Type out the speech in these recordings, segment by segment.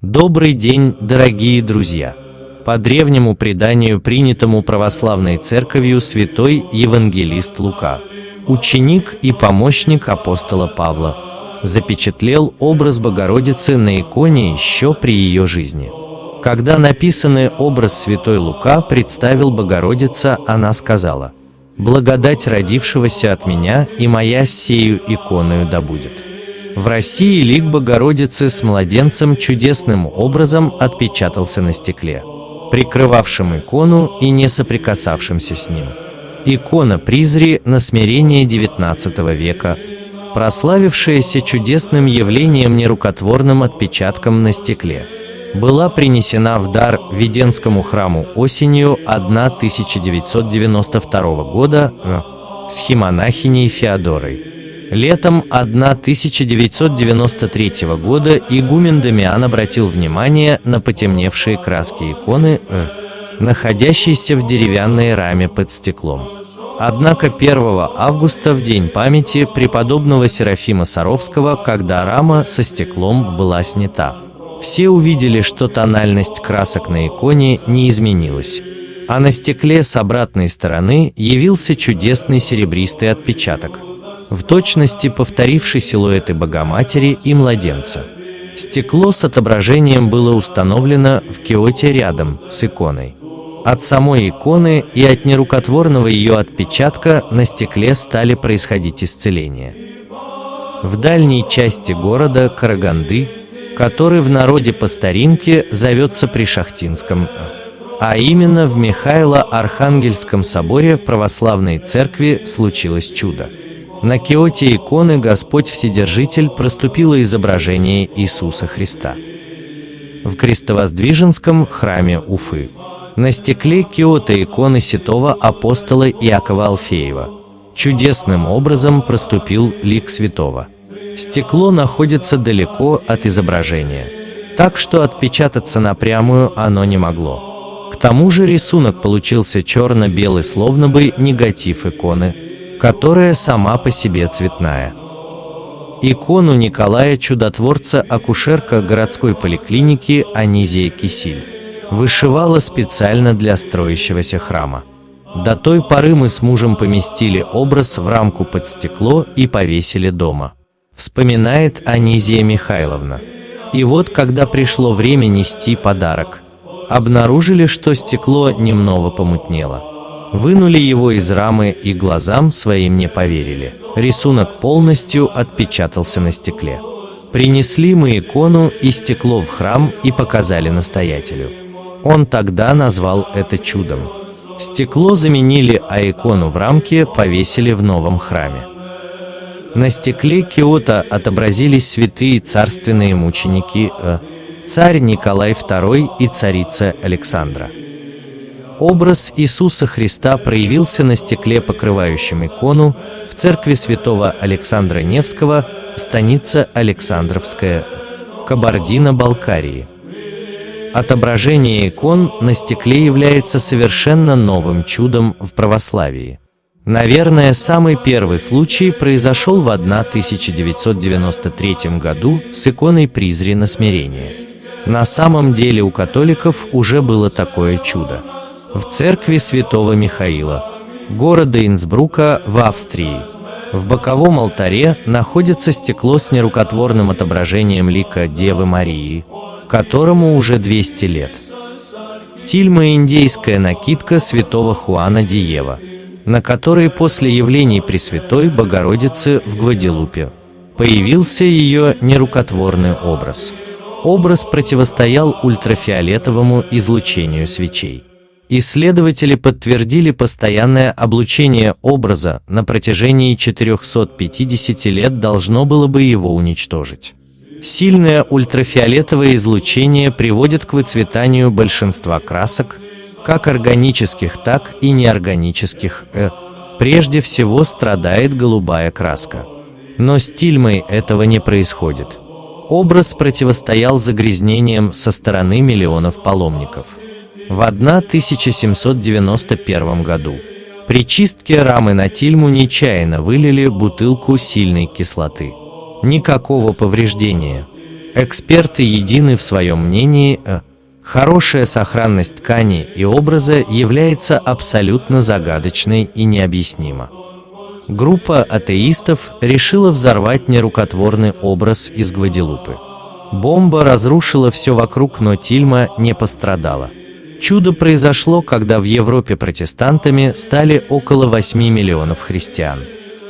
Добрый день, дорогие друзья! По древнему преданию, принятому православной церковью, святой евангелист Лука, ученик и помощник апостола Павла, запечатлел образ Богородицы на иконе еще при ее жизни. Когда написанный образ святой Лука представил Богородица, она сказала, «Благодать родившегося от меня и моя сею иконою да будет». В России лик Богородицы с младенцем чудесным образом отпечатался на стекле, прикрывавшем икону и не соприкасавшимся с ним. Икона Призри на смирение XIX века, прославившаяся чудесным явлением нерукотворным отпечатком на стекле, была принесена в дар Веденскому храму осенью 1992 года э, схемонахиней Феодорой. Летом 1993 года игумен Дамиан обратил внимание на потемневшие краски иконы, э, находящиеся в деревянной раме под стеклом. Однако 1 августа, в день памяти преподобного Серафима Саровского, когда рама со стеклом была снята, все увидели, что тональность красок на иконе не изменилась, а на стекле с обратной стороны явился чудесный серебристый отпечаток – в точности повторивший силуэты Богоматери и младенца. Стекло с отображением было установлено в киоте рядом с иконой. От самой иконы и от нерукотворного ее отпечатка на стекле стали происходить исцеления. В дальней части города Караганды, который в народе по старинке зовется Пришахтинском, а именно в Михайло-Архангельском соборе православной церкви случилось чудо. На киоте иконы Господь Вседержитель проступило изображение Иисуса Христа. В Крестовоздвиженском храме Уфы на стекле киота иконы святого апостола Иакова Алфеева чудесным образом проступил лик святого. Стекло находится далеко от изображения, так что отпечататься напрямую оно не могло. К тому же рисунок получился черно-белый, словно бы негатив иконы, которая сама по себе цветная. Икону Николая Чудотворца акушерка городской поликлиники Анизия Кисиль вышивала специально для строящегося храма. До той поры мы с мужем поместили образ в рамку под стекло и повесили дома. Вспоминает Анизия Михайловна. И вот, когда пришло время нести подарок, обнаружили, что стекло немного помутнело. Вынули его из рамы и глазам своим не поверили. Рисунок полностью отпечатался на стекле. Принесли мы икону и стекло в храм и показали настоятелю. Он тогда назвал это чудом. Стекло заменили, а икону в рамке повесили в новом храме. На стекле Киота отобразились святые царственные мученики, э, царь Николай II и царица Александра. Образ Иисуса Христа проявился на стекле, покрывающем икону, в церкви святого Александра Невского, станица Александровская, Кабардино-Балкарии. Отображение икон на стекле является совершенно новым чудом в православии. Наверное, самый первый случай произошел в 1993 году с иконой Призри на смирение. На самом деле у католиков уже было такое чудо в церкви святого Михаила, города Инсбрука в Австрии. В боковом алтаре находится стекло с нерукотворным отображением лика Девы Марии, которому уже 200 лет. Тильма – индейская накидка святого Хуана Диева, на которой после явлений Пресвятой Богородицы в Гваделупе появился ее нерукотворный образ. Образ противостоял ультрафиолетовому излучению свечей. Исследователи подтвердили постоянное облучение образа на протяжении 450 лет должно было бы его уничтожить. Сильное ультрафиолетовое излучение приводит к выцветанию большинства красок, как органических, так и неорганических. Э, прежде всего страдает голубая краска. Но с тильмой этого не происходит. Образ противостоял загрязнениям со стороны миллионов паломников в 1791 году. При чистке рамы на тильму нечаянно вылили бутылку сильной кислоты. Никакого повреждения. Эксперты едины в своем мнении, э, хорошая сохранность ткани и образа является абсолютно загадочной и необъяснима. Группа атеистов решила взорвать нерукотворный образ из Гваделупы. Бомба разрушила все вокруг, но Тильма не пострадала. Чудо произошло, когда в Европе протестантами стали около 8 миллионов христиан.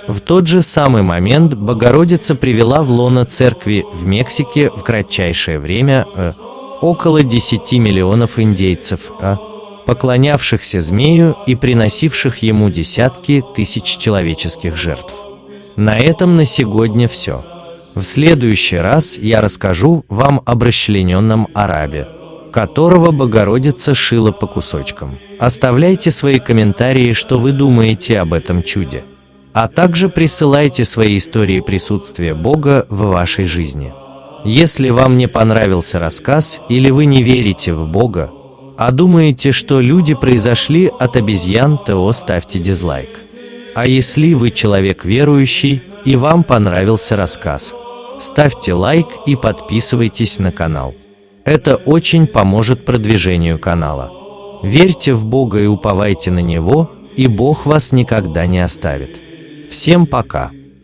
В тот же самый момент Богородица привела в лоно церкви в Мексике в кратчайшее время э, около 10 миллионов индейцев, э, поклонявшихся змею и приносивших ему десятки тысяч человеческих жертв. На этом на сегодня все. В следующий раз я расскажу вам об расчлененном арабе, которого Богородица шила по кусочкам. Оставляйте свои комментарии, что вы думаете об этом чуде а также присылайте свои истории присутствия Бога в вашей жизни. Если вам не понравился рассказ или вы не верите в Бога, а думаете, что люди произошли от обезьян, то ставьте дизлайк. А если вы человек верующий и вам понравился рассказ, ставьте лайк и подписывайтесь на канал. Это очень поможет продвижению канала. Верьте в Бога и уповайте на Него, и Бог вас никогда не оставит. Всем пока!